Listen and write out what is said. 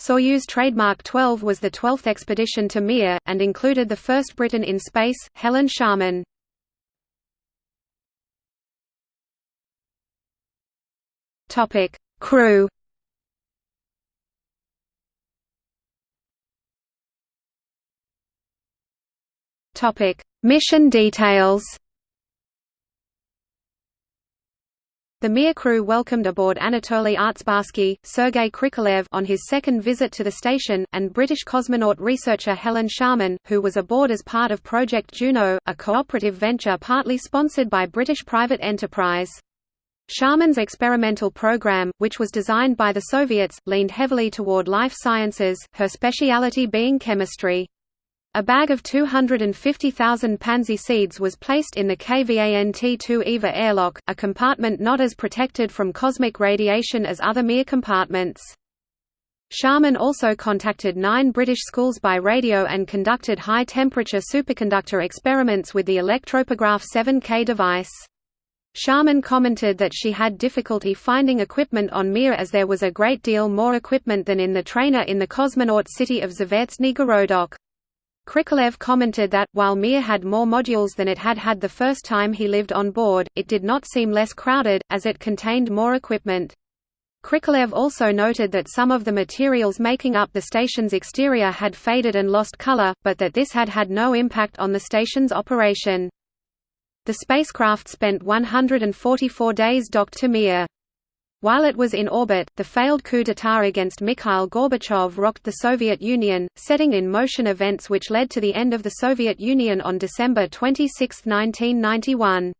Soyuz trademark 12 was the 12th expedition to Mir, and included the first Briton in space, Helen Sharman. Crew Mission details The Mir crew welcomed aboard Anatoly Artsebarsky, Sergei Krikalev on his second visit to the station, and British cosmonaut researcher Helen Sharman, who was aboard as part of Project Juno, a cooperative venture partly sponsored by British private enterprise. Sharman's experimental program, which was designed by the Soviets, leaned heavily toward life sciences, her speciality being chemistry. A bag of 250,000 pansy seeds was placed in the KVANT-2 EVA airlock, a compartment not as protected from cosmic radiation as other Mir compartments. Sharman also contacted nine British schools by radio and conducted high-temperature superconductor experiments with the Elektrotopograf 7K device. Sharman commented that she had difficulty finding equipment on Mir as there was a great deal more equipment than in the trainer in the cosmonaut city of Zvyozdny Gorodok. Krikalev commented that, while Mir had more modules than it had had the first time he lived on board, it did not seem less crowded, as it contained more equipment. Krikalev also noted that some of the materials making up the station's exterior had faded and lost color, but that this had had no impact on the station's operation. The spacecraft spent 144 days docked to Mir. While it was in orbit, the failed coup d'état against Mikhail Gorbachev rocked the Soviet Union, setting in motion events which led to the end of the Soviet Union on December 26, 1991.